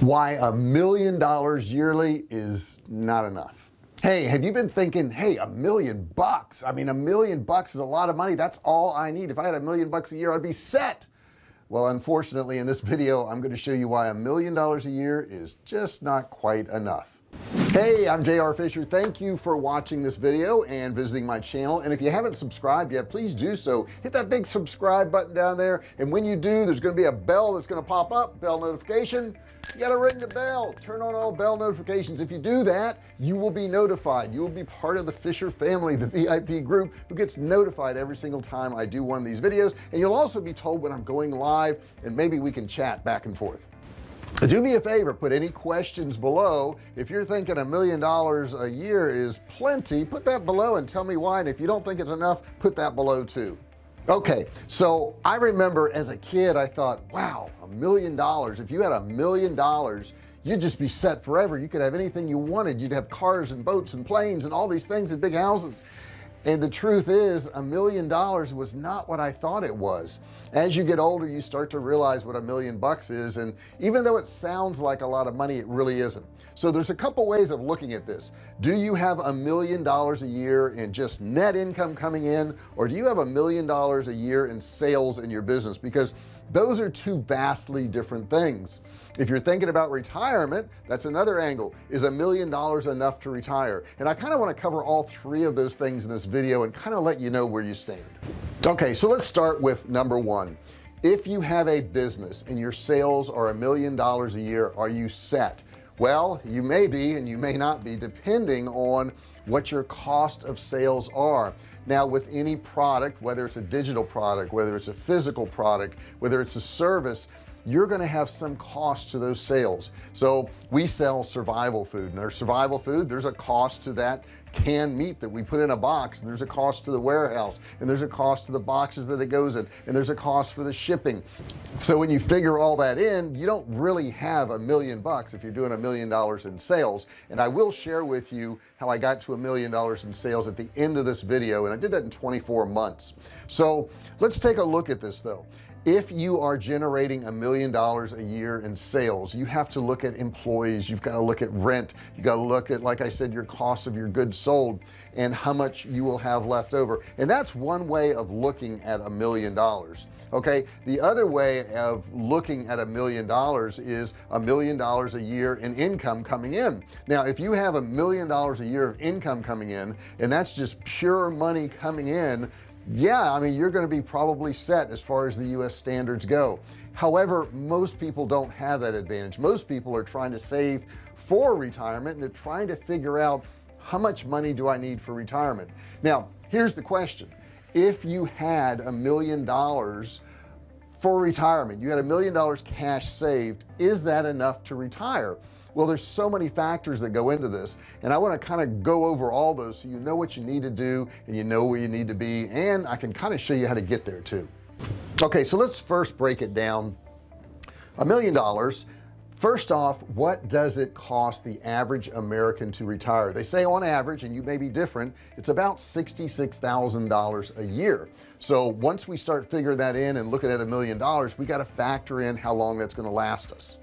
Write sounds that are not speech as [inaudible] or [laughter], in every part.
why a million dollars yearly is not enough. Hey have you been thinking hey a million bucks? I mean a million bucks is a lot of money. That's all I need. If I had a million bucks a year I'd be set. Well unfortunately in this video I'm going to show you why a million dollars a year is just not quite enough hey I'm JR Fisher. Thank you for watching this video and visiting my channel. And if you haven't subscribed yet please do so. Hit that big subscribe button down there. And when you do there's going to be a bell that's going to pop up bell notification. You got to ring the bell. Turn on all bell notifications. If you do that you will be notified. You will be part of the Fisher family the VIP group who gets notified every single time I do one of these videos. And you'll also be told when I'm going live and maybe we can chat back and forth do me a favor put any questions below. If you're thinking a million dollars a year is plenty put that below and tell me why. And if you don't think it's enough put that below too. Okay so I remember as a kid I thought wow a million dollars. If you had a million dollars you'd just be set forever. You could have anything you wanted. You'd have cars and boats and planes and all these things and big houses and the truth is a million dollars was not what I thought it was. As you get older you start to realize what a million bucks is and even though it sounds like a lot of money it really isn't. So there's a couple ways of looking at this. Do you have a million dollars a year in just net income coming in or do you have a million dollars a year in sales in your business? Because those are two vastly different things. If you're thinking about retirement that's another angle. Is a million dollars enough to retire? And I kind of want to cover all three of those things in this video and kind of let you know where you stand. Okay so let's start with number one. If you have a business and your sales are a million dollars a year are you set? Well you may be and you may not be depending on what your cost of sales are now with any product whether it's a digital product whether it's a physical product whether it's a service you're going to have some cost to those sales. So we sell survival food and our survival food there's a cost to that canned meat that we put in a box and there's a cost to the warehouse and there's a cost to the boxes that it goes in and there's a cost for the shipping. So when you figure all that in you don't really have a million bucks if you're doing a million dollars in sales. And I will share with you how I got to a million dollars in sales at the end of this video and I did that in 24 months. So let's take a look at this though if you are generating a million dollars a year in sales you have to look at employees you've got to look at rent you got to look at like I said your cost of your goods sold and how much you will have left over. And that's one way of looking at a million dollars okay? The other way of looking at a million dollars is a million dollars a year in income coming in. Now if you have a million dollars a year of income coming in and that's just pure money coming in yeah I mean you're going to be probably set as far as the US standards go. However most people don't have that advantage. Most people are trying to save for retirement and they're trying to figure out how much money do I need for retirement. Now here's the question. If you had a million dollars for retirement you had a million dollars cash saved is that enough to retire well there's so many factors that go into this and I want to kind of go over all those so you know what you need to do and you know where you need to be and I can kind of show you how to get there too. Okay so let's first break it down. A million dollars. First off what does it cost the average American to retire? They say on average and you may be different it's about $66,000 a year so once we start figuring that in and looking at a million dollars we got to factor in how long that's going to last us.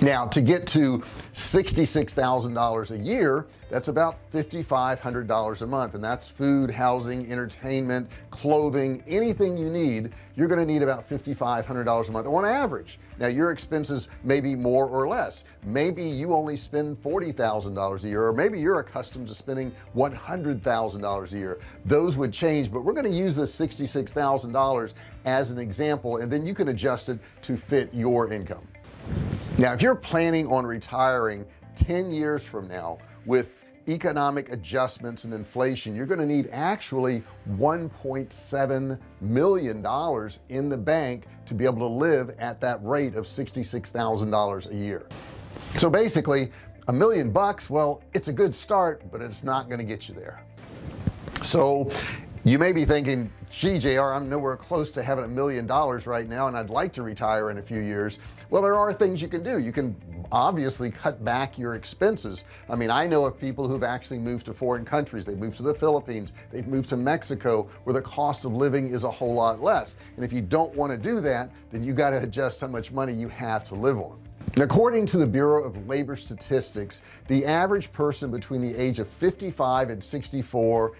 Now to get to $66,000 a year that's about $5,500 a month and that's food housing entertainment clothing anything you need you're going to need about $5,500 a month on average. Now your expenses may be more or less. Maybe you only spend $40,000 a year or maybe you're accustomed to spending $100,000 a year. Those would change but we're going to use this $66,000 as an example and then you can adjust it to fit your income. Now if you're planning on retiring 10 years from now with economic adjustments and inflation you're going to need actually 1.7 million dollars in the bank to be able to live at that rate of $66,000 a year. So basically a million bucks well it's a good start but it's not going to get you there. So you may be thinking gee JR I'm nowhere close to having a million dollars right now and I'd like to retire in a few years. Well there are things you can do. You can obviously cut back your expenses. I mean I know of people who've actually moved to foreign countries. They moved to the Philippines. They've moved to Mexico where the cost of living is a whole lot less. And if you don't want to do that then you got to adjust how much money you have to live on. According to the Bureau of Labor Statistics the average person between the age of 55 and 64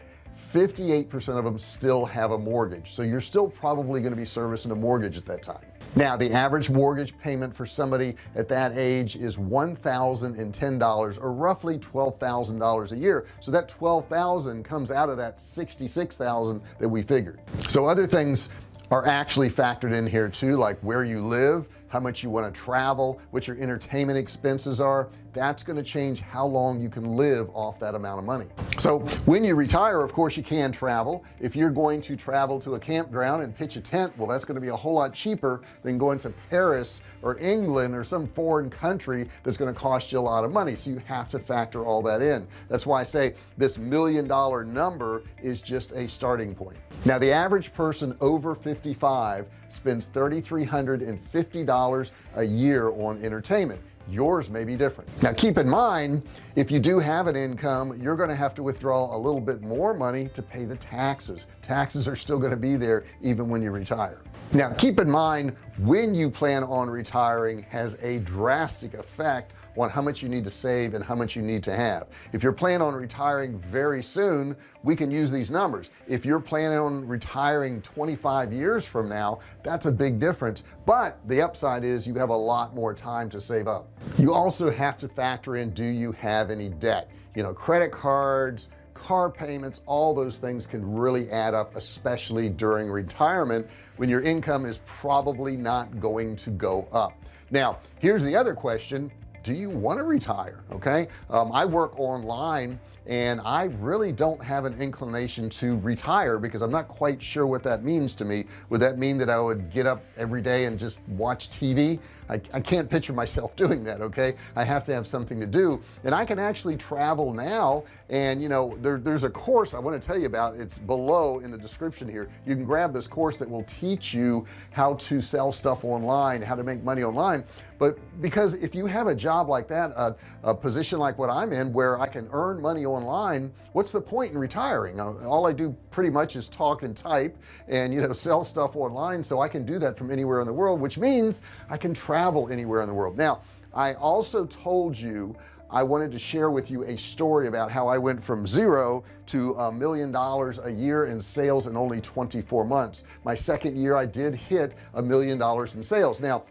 58% of them still have a mortgage. So you're still probably going to be servicing a mortgage at that time. Now the average mortgage payment for somebody at that age is $1,010 or roughly $12,000 a year. So that 12,000 comes out of that 66,000 that we figured. So other things are actually factored in here too like where you live how much you want to travel what your entertainment expenses are. That's going to change how long you can live off that amount of money. So when you retire of course you can travel. If you're going to travel to a campground and pitch a tent well that's going to be a whole lot cheaper than going to Paris or England or some foreign country that's going to cost you a lot of money. So you have to factor all that in. That's why I say this million dollar number is just a starting point now the average person over 55 spends $3,350 a year on entertainment. Yours may be different. Now keep in mind if you do have an income you're going to have to withdraw a little bit more money to pay the taxes. Taxes are still going to be there even when you retire. Now keep in mind when you plan on retiring has a drastic effect on how much you need to save and how much you need to have. If you're planning on retiring very soon we can use these numbers. If you're planning on retiring 25 years from now that's a big difference. But the upside is you have a lot more time to save up. You also have to factor in do you have any debt? You know credit cards car payments all those things can really add up especially during retirement when your income is probably not going to go up. Now here's the other question. Do you want to retire okay? Um, I work online and I really don't have an inclination to retire because I'm not quite sure what that means to me. Would that mean that I would get up every day and just watch TV I, I can't picture myself [laughs] doing that okay? I have to have something to do. And I can actually travel now and you know there, there's a course I want to tell you about. It's below in the description here. You can grab this course that will teach you how to sell stuff online how to make money online. But because if you have a job like that a, a position like what I'm in where I can earn money online what's the point in retiring? Uh, all I do pretty much is talk and type and you know [laughs] sell stuff online so I can do that from anywhere in the world which means I can travel anywhere in the world. Now I also told you I wanted to share with you a story about how I went from zero to a million dollars a year in sales in only 24 months. My second year I did hit a million dollars in sales. Now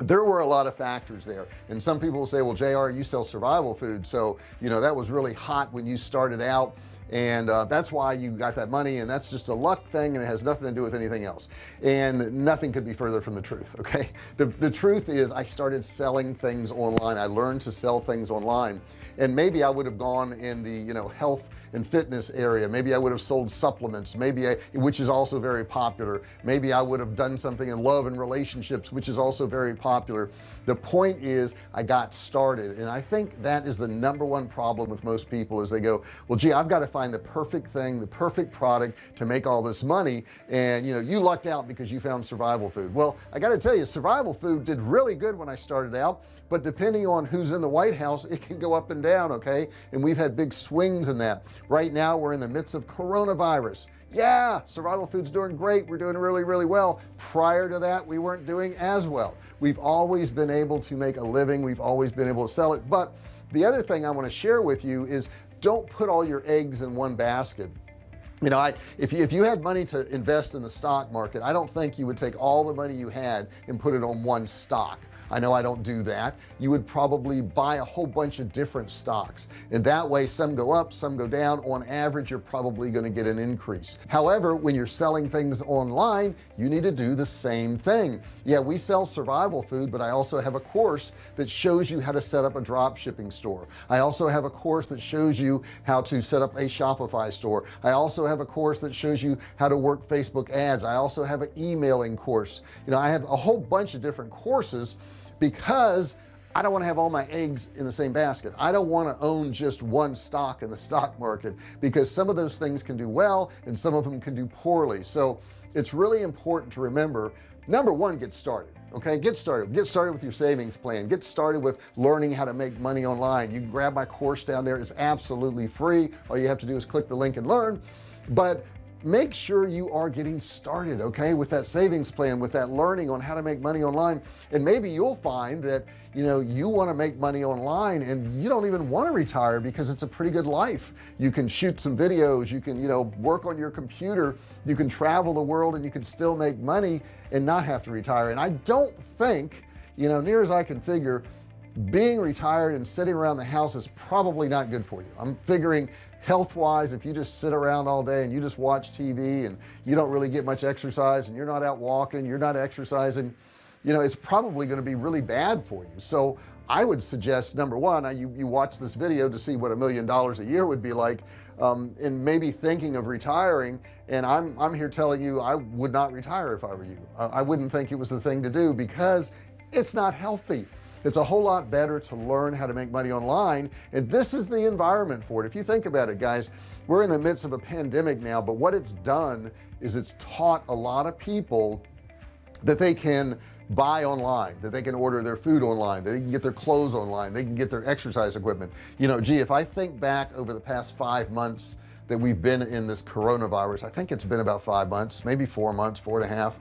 there were a lot of factors there and some people will say well JR you sell survival food so you know that was really hot when you started out and uh, that's why you got that money and that's just a luck thing and it has nothing to do with anything else. And nothing could be further from the truth [laughs] okay? The, the truth is I started selling things online. I learned to sell things online. And maybe I would have gone in the you know health and fitness area. Maybe I would have sold supplements. Maybe I which is also very popular. Maybe I would have done something in love and relationships which is also very popular. The point is I got started and I think that is the number one problem with most people is they go well gee I've got to find the perfect thing the perfect product to make all this money and you know you lucked out because you found survival food. Well I got to tell you survival food did really good when I started out but depending on who's in the White House [laughs] it can go up and down okay? And we've had big swings in that right now we're in the midst of coronavirus. Yeah survival foods doing great. We're doing really really well. Prior to that we weren't doing as well. We've always been able to make a living. We've always been able to sell it. But the other thing I want to share with you is don't put all your eggs in one basket. You know I if you if you had money to invest in the stock market I don't think you would take all the money you had and put it on one stock I know I don't do that. You would probably buy a whole bunch of different stocks. And that way some go up some go down. On average you're probably going to get an increase. However when you're selling things online you need to do the same thing. Yeah we sell survival food but I also have a course that shows you how to set up a drop shipping store. I also have a course that shows you how to set up a Shopify store. I also have a course that shows you how to work Facebook ads. I also have an emailing course. You know I have a whole bunch of different courses because I don't want to have all my eggs in the same basket. I don't want to own just one stock in the [laughs] stock market because some of those things can do well and some of them can do poorly. So it's really important to remember number one get started okay? Get started. Get started with your savings plan. Get started with learning how to make money online. You can grab my course down there. It's absolutely free. All you have to do is click the link and learn. But make sure you are getting started okay with that savings plan with that learning on how to make money online. And maybe you'll find that you know you want to make money online and you don't even want to retire because it's a pretty good life. You can shoot some videos you can you know work on your computer you can travel the world and you can still make money and not have to retire. And I don't think you know near as I can figure being retired and sitting around the house is probably not good for you. I'm figuring health-wise if you just sit around all day and you just watch TV and you don't really get much exercise and you're not out walking you're not exercising you know it's probably going to be really bad for you. So I would suggest number one you, you watch this video to see what a million dollars a year would be like um, and maybe thinking of retiring and I'm I'm here telling you I would not retire if I were you. Uh, I wouldn't think it was the thing to do because it's not healthy it's a whole lot better to learn how to make money online and this is the environment for it. If you think about it guys we're in the midst of a pandemic now but what it's done is it's taught a lot of people that they can buy online that they can order their food online they can get their clothes online they can get their exercise equipment. You know gee if I think back over the past five months that we've been in this coronavirus I think it's been about five months maybe four months four and a half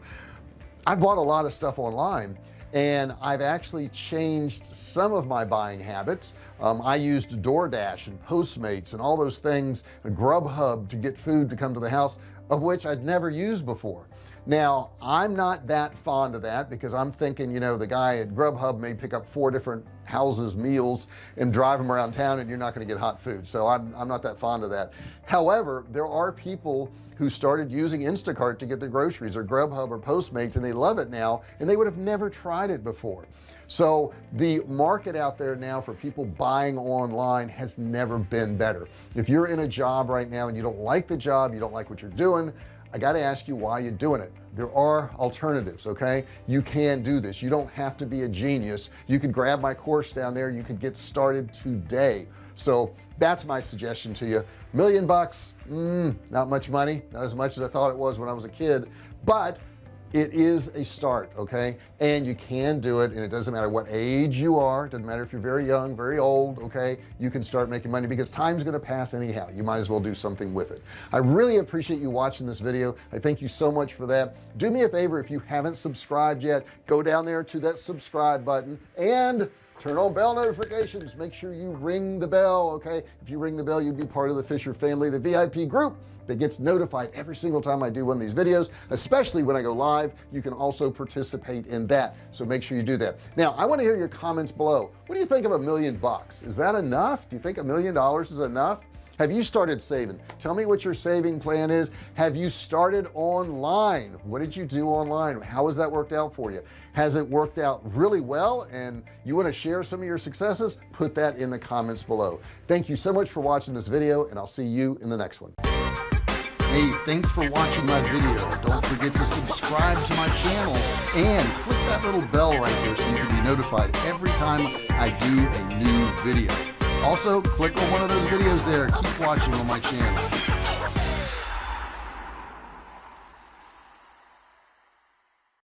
I bought a lot of stuff online and I've actually changed some of my buying habits. Um, I used DoorDash and Postmates and all those things Grubhub to get food to come to the house of which I'd never used before. Now I'm not that fond of that because I'm thinking you know the guy at Grubhub may pick up four different houses meals and drive them around town and you're not going to get hot food. So I'm, I'm not that fond of that. However there are people who started using Instacart to get their groceries or Grubhub or Postmates and they love it now and they would have never tried it before so the market out there now for people buying online has never been better. If you're in a job right now and you don't like the job you don't like what you're doing I got to ask you why you're doing it. There are alternatives okay? You can do this. You don't have to be a genius. You could grab my course down there. You could get started today. So that's my suggestion to you. Million bucks mm, not much money not as much as I thought it was when I was a kid but it is a start okay? And you can do it and it doesn't matter what age you are doesn't matter if you're very young very old okay? You can start making money because time's going to pass anyhow. You might as well do something with it. I really appreciate you watching this video. I thank you so much for that. Do me a favor if you haven't subscribed yet go down there to that subscribe button and turn on bell notifications. Make sure you ring the bell okay? If you ring the bell you'd be part of the Fisher family the VIP group that gets notified every single time I do one of these videos especially when I go live. You can also participate in that. So make sure you do that. Now I want to hear your comments below. What do you think of a million bucks? Is that enough? Do you think a million dollars is enough have you started saving? Tell me what your saving plan is. Have you started online? What did you do online? How has that worked out for you? Has it worked out really well? And you want to share some of your successes? Put that in the comments below. Thank you so much for watching this video and I'll see you in the next one. Hey thanks for watching my video. Don't forget to subscribe to my channel and click that little bell right there so you can be notified every time I do a new video also click on one of those videos there. Keep watching on my channel